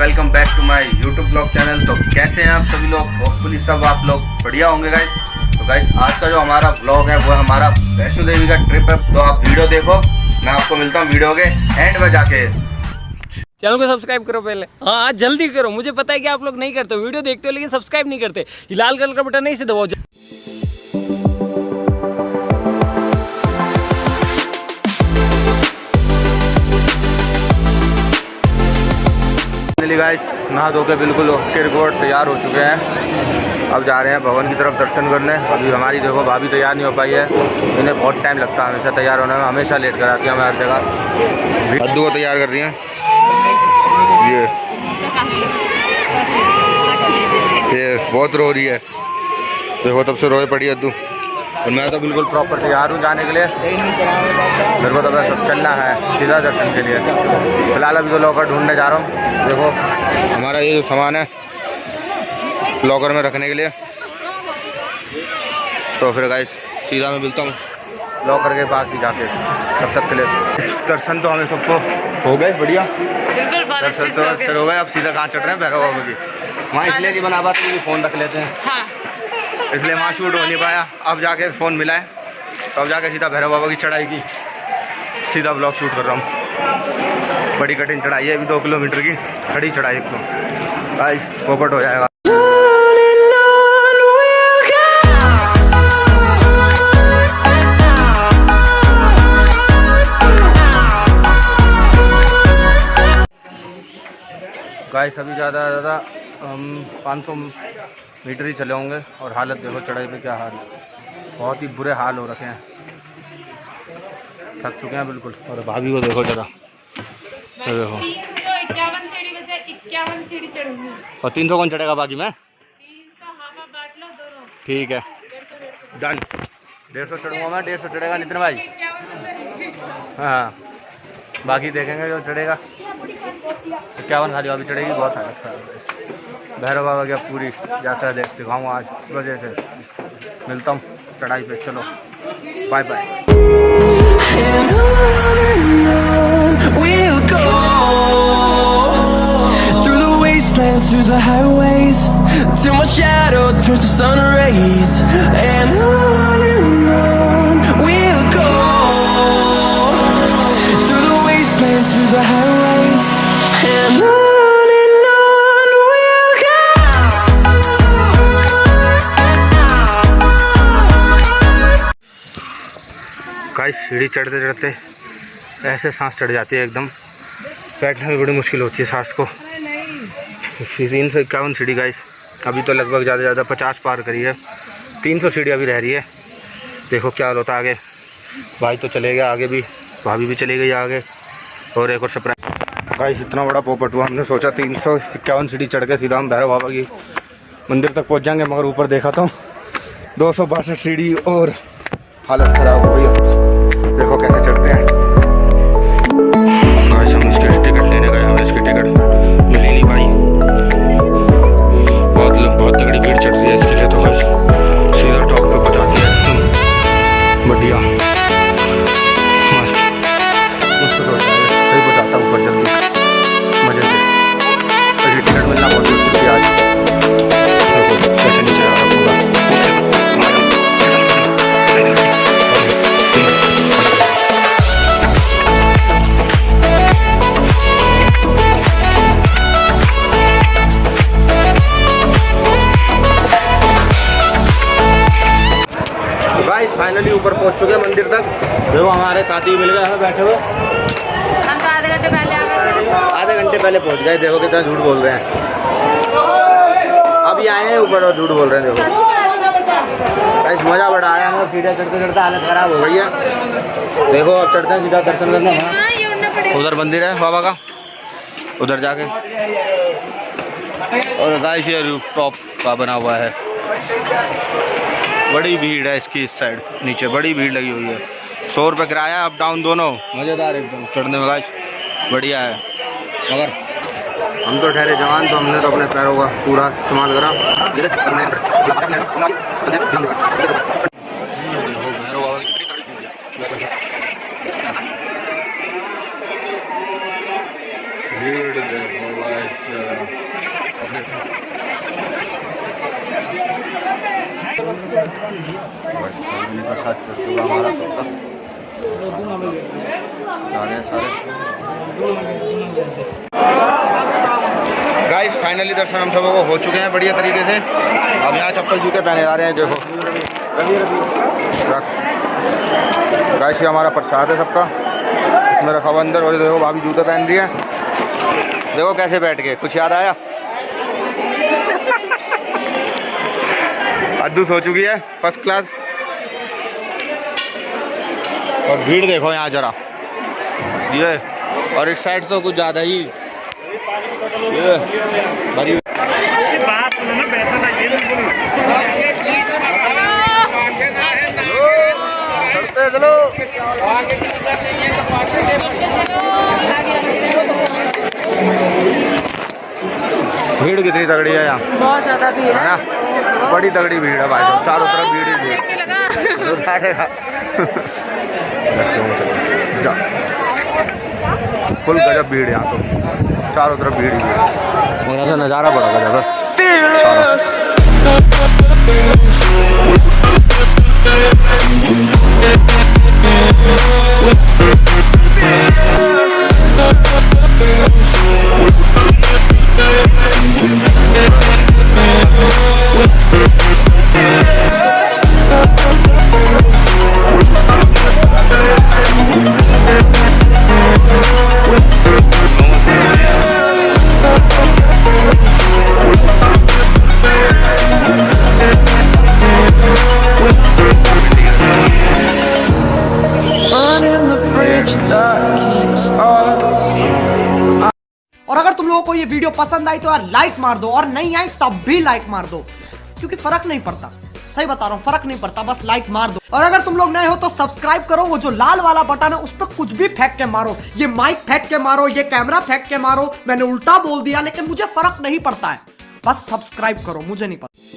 Welcome back to my YouTube blog channel तो कैसे हैं आप सभी लोग? होपफुली सब आप लोग बढ़िया होंगे गाइस तो गाइस आज का जो हमारा ब्लॉग है, वो हमारा वैष्णो देवी का ट्रिप है। तो आप वीडियो देखो, मैं आपको मिलता हूँ वीडियो के एंड में जाके। चैनल को सब्सक्राइब करो पहले। हाँ जल्दी करो। मुझे पता है कि आप लोग नहीं करते वीडियो देखते हो, लेकिन सब्सक्राइब नहीं करते। लाल कलर का बटन नहीं से दबाओ। नहा धो के बिल्कुल ओके रिपोर्ट तैयार हो चुके हैं। अब जा रहे हैं भवन की तरफ़ दर्शन करने। अभी हमारी देखो भाभी तैयार नहीं हो पाई है। इन्हें बहुत टाइम लगता है हमेशा तैयार होने में। हमेशा लेट कराती है हर जगह। कद्दू को तैयार कर रही हैं। ये। ये बहुत रो रही है। देखो तब से रोए पड़ी अद्दू। और मैं तो बिल्कुल प्रॉपर तैयार हूँ जाने के लिए। मेरे को तो बस चलना है सीधा दर्शन के लिए। फ़िलहाल अभी तो लॉकर ढूँढने जा रहा हूँ। देखो हमारा ये जो सामान है लॉकर में रखने के लिए। तो फिर गाइस सीधा मैं मिलता हूँ लॉकर के पास ही जाके तब तक के लिए। दर्शन तो हमें सबको हो गए बढ़िया। दर्शन तो चल हो गए अब सीधा कहाँ चढ़ रहे हैं? भैरव बाबा की वहाँ इसलिए नहीं बना पाते फ़ोन रख लेते हैं। हाँ। इसलिए वहाँ शूट हो नहीं पाया। अब जाके फ़ोन मिला है। तो अब जाके सीधा भैरव बाबा की चढ़ाई की। सीधा ब्लॉग शूट कर रहा हूँ। बड़ी कठिन चढ़ाई है, अभी दो किलोमीटर की। खड़ी चढ़ाई एक तो। गाइस पोपट हो जाएगा। गाइस अभी ज़्यादा ज़्यादा, हम 500 मीटर ही चले होंगे। और हालत देखो चढ़ाई पे क्या हाल है। बहुत ही बुरे हाल हो रखे हैं। थक चुके हैं बिल्कुल। और भाभी को देखो ज़रा। ये देखो। और तीन सौ कौन चढ़ेगा बाकी में? ठीक है। डन। डेढ़ सौ चढ़ूँगा मैं डेढ़ सौ चढ़ेगा नितिन भाई। हाँ। बाकी देखेंगे जो चढ़ेगा। तो क्या बन हरिया अभी चढ़ेगी, बहुत अच्छा भैरव बाबा की पूरी यात्रा देख दिखाऊँ आज वजह से। मिलता हूँ चढ़ाई पे, चलो। बाय बाय सीढ़ी चढ़ते चढ़ते ऐसे सांस चढ़ जाती है एकदम। बैठने में बड़ी मुश्किल होती है सांस को। तीन सौ इक्यावन सीढ़ी गाइस अभी तो लगभग ज़्यादा ज़्यादा पचास पार करी है। तीन सौ सीढ़ी अभी रह रही है। देखो क्या होता है आगे। भाई तो चले गए, आगे भी। भाभी भी चली गई आगे। और एक और सरप्राइज़ गाइस इतना बड़ा पोपट हुआ, हमने सोचा तीन सौ इक्यावन सीढ़ी चढ़ के सीधा हम भैरव बाबा की मंदिर तक पहुँच जाएँगे, मगर ऊपर देखा तो दो सौ बासठ सीढ़ी और हालत खराब हो गई। चुके हैं मंदिर तक। देखो हमारे साथी मिल गए हमें बैठे हुए। हम तो आधे घंटे पहले आ गए थे। आधे घंटे पहले पहुँच गए देखो कितना झूठ बोल रहे हैं। अभी आए हैं ऊपर और झूठ बोल रहे हैं देखो। गाइस मज़ा बड़ा आया हमें सीढ़ियाँ चढ़ते चढ़ते हालत ख़राब हो गई है। देखो अब चढ़ते हैं सीधा दर्शन करने वहाँ। हाँ उधर मंदिर है बाबा का। उधर जाके। और गाइस ये रूफ टॉप का बना हुआ है। बड़ी भीड़ है इसकी इस साइड नीचे बड़ी भीड़ लगी हुई है। सौ रुपये किराया अप डाउन दोनों। मज़ेदार एकदम। चढ़ने में गाइस बढ़िया है। मगर? हम तो ठहरे जवान तो हमने तो अपने पैरों का पूरा इस्तेमाल करा भीड़ देखो भाई साहब। का गाइस फाइनली दर्शन हम सबों को हो चुके हैं बढ़िया तरीके से। अब यहाँ चप्पल जूते पहने जा रहे हैं, देखो। गाइस ये हमारा प्रसाद है सबका। इसमें रखा हुआ अंदर, और देखो, भाभी जूते पहन रही है। देखो कैसे बैठ गए, कुछ याद आया? अद्दू सो चुकी है फ़र्स्ट क्लास और भीड़ देखो यहाँ जरा। ये और इस साइड तो कुछ ज़्यादा ही। ये भरी। चलते चलो। भीड़ कितनी तगड़ी है यहाँ। बहुत ज़्यादा भीड़ है। है ना? बड़ी तगड़ी भीड़ है भाई साहब चारों तरफ़ भीड़ ही भीड़। जा। फुल गजब भीड़ है यहाँ तो। चारों तरफ़ भीड़ ही भीड़। और ऐसा नज़ारा बड़ा गजब है। ये वीडियो पसंद आई तो यार लाइक मार दो, और नहीं आई तब भी लाइक मार दो। क्योंकि फ़र्क नहीं पड़ता। सही बता रहा हूँ, फ़र्क नहीं पड़ता, बस लाइक मार दो। और अगर तुम लोग नए हो तो सब्सक्राइब करो, वो जो लाल वाला बटन है, उस पर कुछ भी फेंक के मारो। ये माइक फेंक के मारो, ये कैमरा फेंक के मारो, मैंने उल्टा बोल दिया, लेकिन मुझे फ़र्क नहीं पड़ता है। बस सब्सक्राइब करो, मुझे नहीं पता।